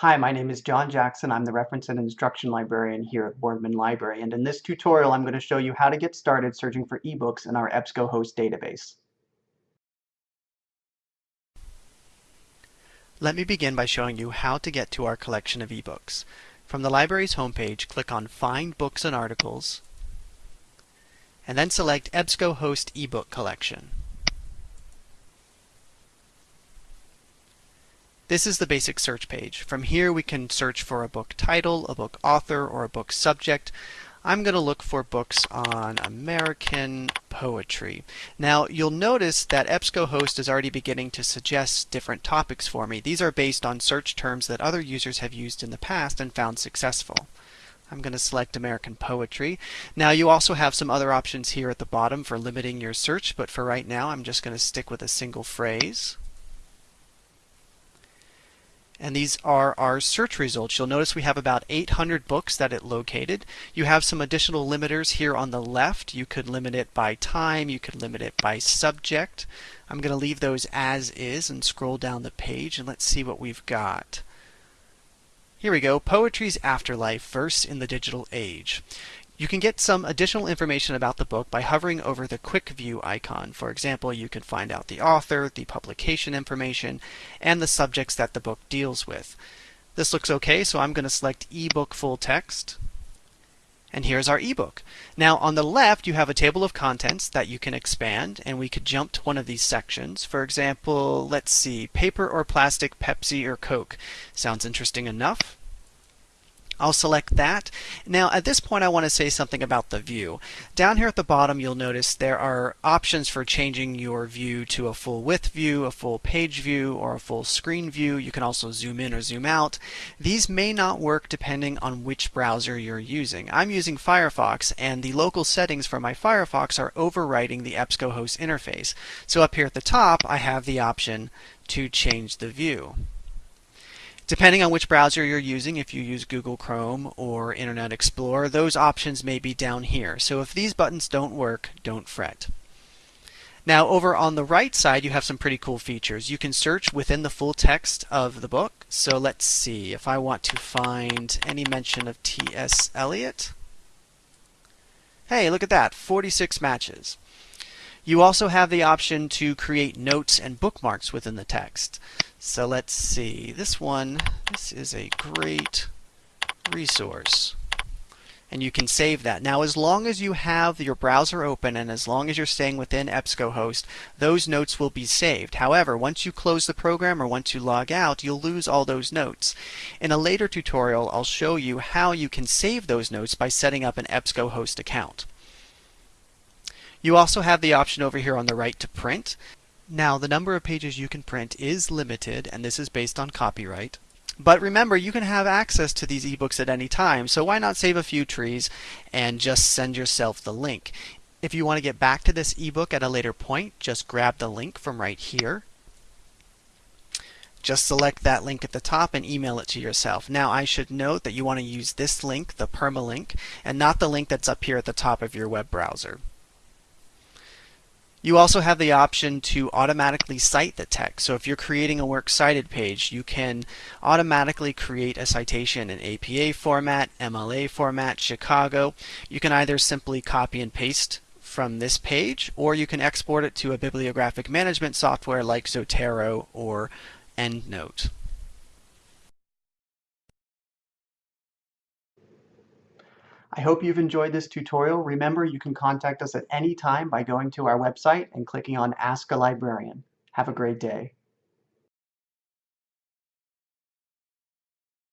Hi, my name is John Jackson. I'm the Reference and Instruction Librarian here at Boardman Library, and in this tutorial I'm going to show you how to get started searching for ebooks in our EBSCOhost database. Let me begin by showing you how to get to our collection of ebooks. From the library's homepage, click on Find Books and Articles, and then select EBSCOhost eBook Collection. This is the basic search page. From here we can search for a book title, a book author, or a book subject. I'm going to look for books on American poetry. Now you'll notice that EBSCOhost is already beginning to suggest different topics for me. These are based on search terms that other users have used in the past and found successful. I'm going to select American Poetry. Now you also have some other options here at the bottom for limiting your search, but for right now I'm just going to stick with a single phrase. And these are our search results. You'll notice we have about 800 books that it located. You have some additional limiters here on the left. You could limit it by time, you could limit it by subject. I'm going to leave those as is and scroll down the page and let's see what we've got. Here we go, Poetry's Afterlife, Verse in the Digital Age. You can get some additional information about the book by hovering over the Quick View icon. For example, you can find out the author, the publication information, and the subjects that the book deals with. This looks okay, so I'm going to select eBook Full Text. And here's our ebook. Now on the left you have a table of contents that you can expand and we could jump to one of these sections. For example, let's see, paper or plastic, Pepsi or Coke. Sounds interesting enough. I'll select that. Now at this point I want to say something about the view. Down here at the bottom you'll notice there are options for changing your view to a full width view, a full page view, or a full screen view. You can also zoom in or zoom out. These may not work depending on which browser you're using. I'm using Firefox and the local settings for my Firefox are overwriting the EBSCOhost interface. So up here at the top I have the option to change the view. Depending on which browser you're using, if you use Google Chrome or Internet Explorer, those options may be down here. So if these buttons don't work, don't fret. Now over on the right side you have some pretty cool features. You can search within the full text of the book. So let's see, if I want to find any mention of T.S. Eliot. Hey, look at that, 46 matches. You also have the option to create notes and bookmarks within the text. So let's see, this one, this is a great resource. And you can save that. Now, as long as you have your browser open and as long as you're staying within EBSCOhost, those notes will be saved. However, once you close the program or once you log out, you'll lose all those notes. In a later tutorial, I'll show you how you can save those notes by setting up an EBSCOhost account. You also have the option over here on the right to print. Now, the number of pages you can print is limited, and this is based on copyright. But remember, you can have access to these ebooks at any time, so why not save a few trees and just send yourself the link. If you want to get back to this ebook at a later point, just grab the link from right here. Just select that link at the top and email it to yourself. Now I should note that you want to use this link, the permalink, and not the link that's up here at the top of your web browser. You also have the option to automatically cite the text. So if you're creating a works cited page, you can automatically create a citation in APA format, MLA format, Chicago. You can either simply copy and paste from this page, or you can export it to a bibliographic management software like Zotero or EndNote. I hope you've enjoyed this tutorial. Remember, you can contact us at any time by going to our website and clicking on Ask a Librarian. Have a great day.